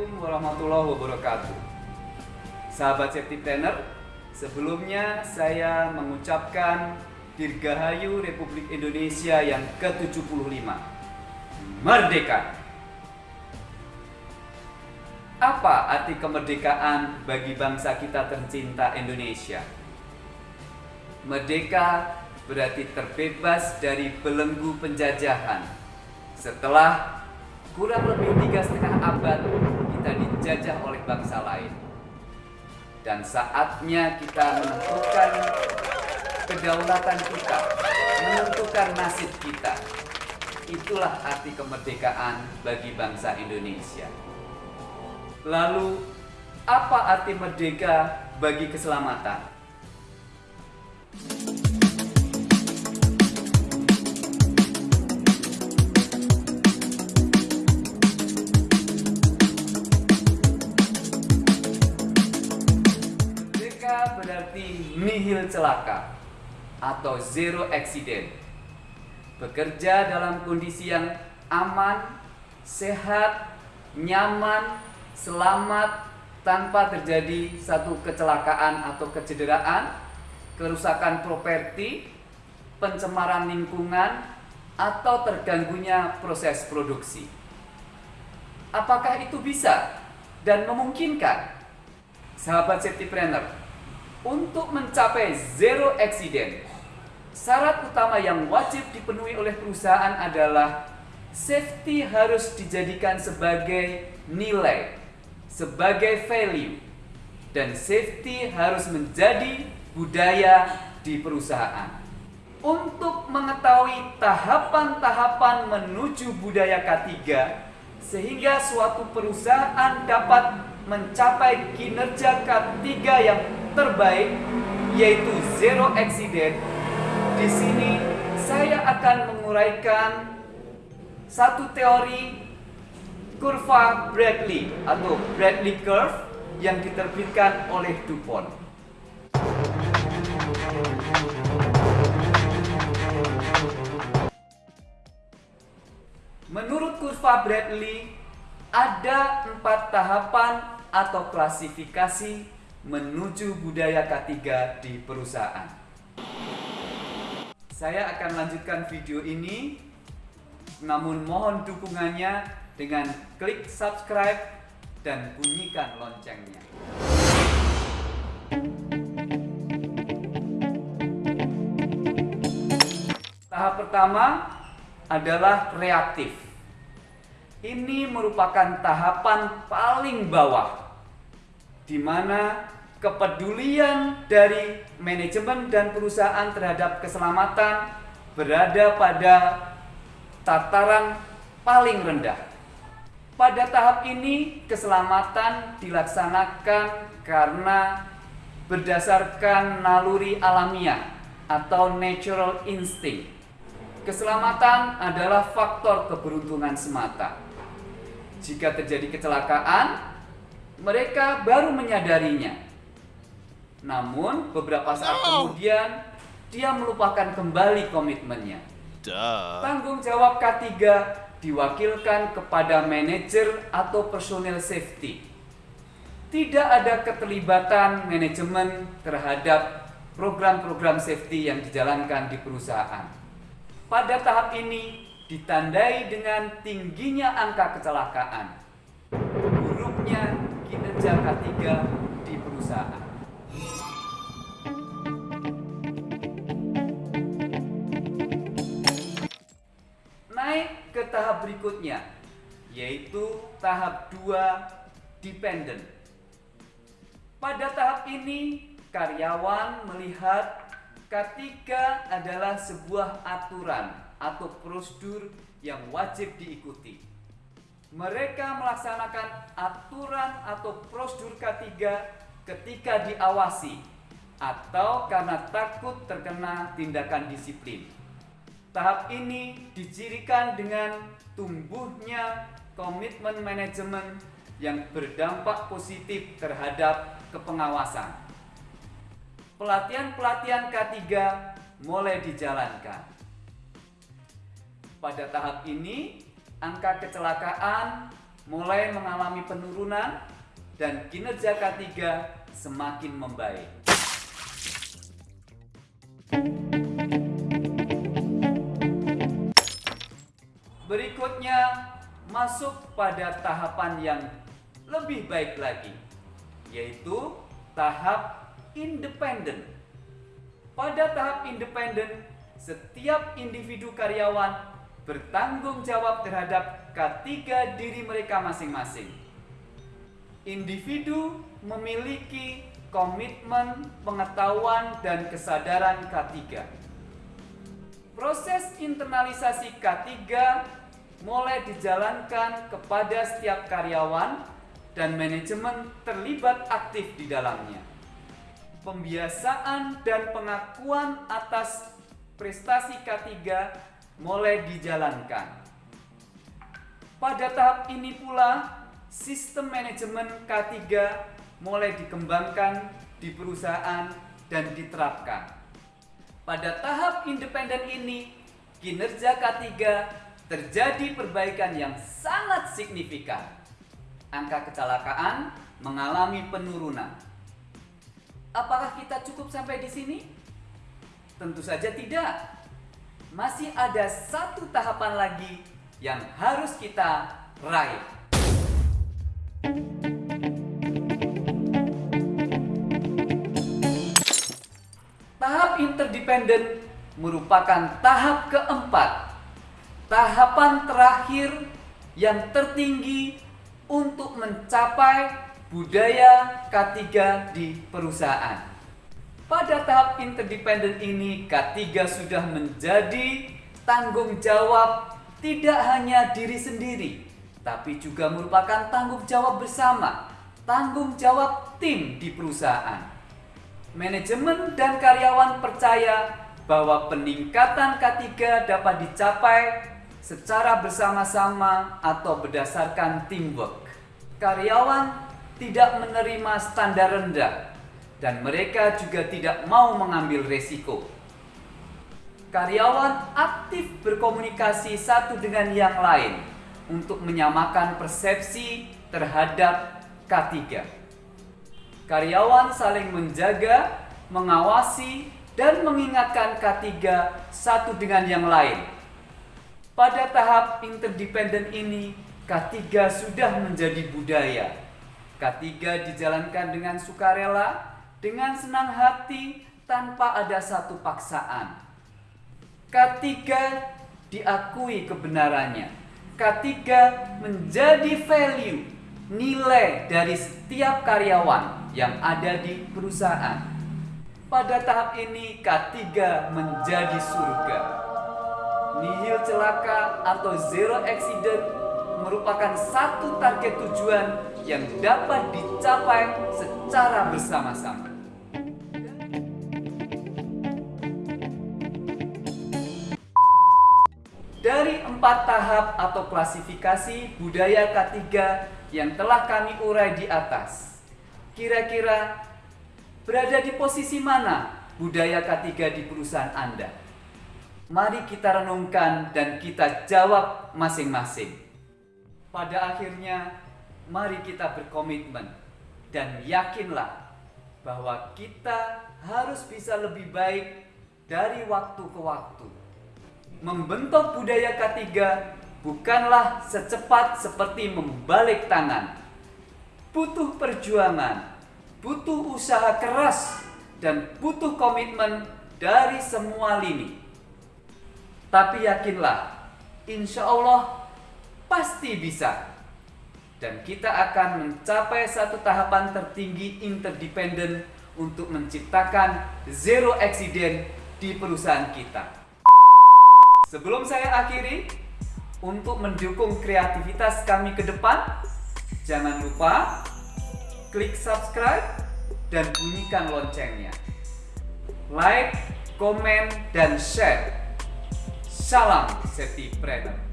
Assalamualaikum warahmatullahi wabarakatuh. Sahabat Safety Planner Sebelumnya saya mengucapkan Dirgahayu Republik Indonesia yang ke-75 Merdeka. Apa arti kemerdekaan bagi bangsa kita tercinta Indonesia? Merdeka berarti terbebas dari belenggu penjajahan. Setelah kurang lebih tiga setengah abad dijajah oleh bangsa lain. Dan saatnya kita menentukan kedaulatan kita menentukan nasib kita. Itulah arti kemerdekaan bagi bangsa Indonesia. Lalu apa arti merdeka bagi keselamatan nihil celaka atau zero accident. Bekerja dalam kondisi yang aman, sehat, nyaman, selamat tanpa terjadi satu kecelakaan atau kecederaan, kerusakan properti, pencemaran lingkungan, atau terganggunya proses produksi. Apakah itu bisa dan memungkinkan? Sahabat safety planner, untuk mencapai zero accident, syarat utama yang wajib dipenuhi oleh perusahaan adalah safety harus dijadikan sebagai nilai, sebagai value, dan safety harus menjadi budaya di perusahaan. Untuk mengetahui tahapan-tahapan menuju budaya K3, sehingga suatu perusahaan dapat mencapai kinerja K3 yang terbaik yaitu zero accident. Di sini saya akan menguraikan satu teori kurva Bradley atau Bradley curve yang diterbitkan oleh DuPont. Menurut kurva Bradley, ada empat tahapan atau klasifikasi menuju budaya K3 di perusahaan. Saya akan lanjutkan video ini, namun mohon dukungannya dengan klik subscribe dan bunyikan loncengnya. Tahap pertama adalah reaktif. Ini merupakan tahapan paling bawah di mana kepedulian dari manajemen dan perusahaan terhadap keselamatan berada pada tataran paling rendah. Pada tahap ini, keselamatan dilaksanakan karena berdasarkan naluri alamiah atau natural instinct. Keselamatan adalah faktor keberuntungan semata. Jika terjadi kecelakaan, mereka baru menyadarinya. Namun beberapa saat kemudian dia melupakan kembali komitmennya. Duh. Tanggung jawab K3 diwakilkan kepada manajer atau personel safety. Tidak ada keterlibatan manajemen terhadap program-program safety yang dijalankan di perusahaan. Pada tahap ini ditandai dengan tingginya angka kecelakaan, kinerja K3 di perusahaan. Naik ke tahap berikutnya, yaitu tahap 2 dependent. Pada tahap ini, karyawan melihat K3 adalah sebuah aturan atau prosedur yang wajib diikuti mereka melaksanakan aturan atau prosedur K3 ketika diawasi atau karena takut terkena tindakan disiplin. Tahap ini dicirikan dengan tumbuhnya komitmen manajemen yang berdampak positif terhadap kepengawasan. Pelatihan-pelatihan K3 mulai dijalankan. Pada tahap ini, angka kecelakaan mulai mengalami penurunan dan kinerja K3 semakin membaik. Berikutnya masuk pada tahapan yang lebih baik lagi, yaitu tahap independen. Pada tahap independen, setiap individu karyawan bertanggung jawab terhadap ketiga diri mereka masing-masing. Individu memiliki komitmen, pengetahuan, dan kesadaran K3. Proses internalisasi K3 mulai dijalankan kepada setiap karyawan dan manajemen terlibat aktif di dalamnya. Pembiasaan dan pengakuan atas prestasi K3 mulai dijalankan. Pada tahap ini pula, sistem manajemen K3 mulai dikembangkan di perusahaan dan diterapkan. Pada tahap independen ini, kinerja K3 terjadi perbaikan yang sangat signifikan. Angka kecelakaan mengalami penurunan. Apakah kita cukup sampai di sini? Tentu saja tidak. Masih ada satu tahapan lagi yang harus kita raih. Tahap interdependen merupakan tahap keempat. Tahapan terakhir yang tertinggi untuk mencapai budaya K3 di perusahaan. Pada tahap interdependen ini, K3 sudah menjadi tanggung jawab tidak hanya diri sendiri, tapi juga merupakan tanggung jawab bersama, tanggung jawab tim di perusahaan. Manajemen dan karyawan percaya bahwa peningkatan K3 dapat dicapai secara bersama-sama atau berdasarkan teamwork. Karyawan tidak menerima standar rendah dan mereka juga tidak mau mengambil resiko. Karyawan aktif berkomunikasi satu dengan yang lain untuk menyamakan persepsi terhadap K3. Karyawan saling menjaga, mengawasi, dan mengingatkan K3 satu dengan yang lain. Pada tahap interdependen ini, K3 sudah menjadi budaya. K3 dijalankan dengan sukarela, dengan senang hati tanpa ada satu paksaan. Ketiga, diakui kebenarannya. Ketiga, menjadi value, nilai dari setiap karyawan yang ada di perusahaan. Pada tahap ini, ketiga menjadi surga. Nihil celaka atau zero accident merupakan satu target tujuan yang dapat dicapai secara bersama-sama. Dari empat tahap atau klasifikasi budaya K3 yang telah kami urai di atas, kira-kira berada di posisi mana budaya K3 di perusahaan Anda? Mari kita renungkan dan kita jawab masing-masing. Pada akhirnya, mari kita berkomitmen dan yakinlah bahwa kita harus bisa lebih baik dari waktu ke waktu membentuk budaya K3 bukanlah secepat seperti membalik tangan. Butuh perjuangan, butuh usaha keras, dan butuh komitmen dari semua lini. Tapi yakinlah, insya Allah pasti bisa. Dan kita akan mencapai satu tahapan tertinggi interdependen untuk menciptakan zero accident di perusahaan kita. Sebelum saya akhiri, untuk mendukung kreativitas kami ke depan, jangan lupa klik subscribe dan bunyikan loncengnya. Like, komen, dan share. Salam Safety Planner.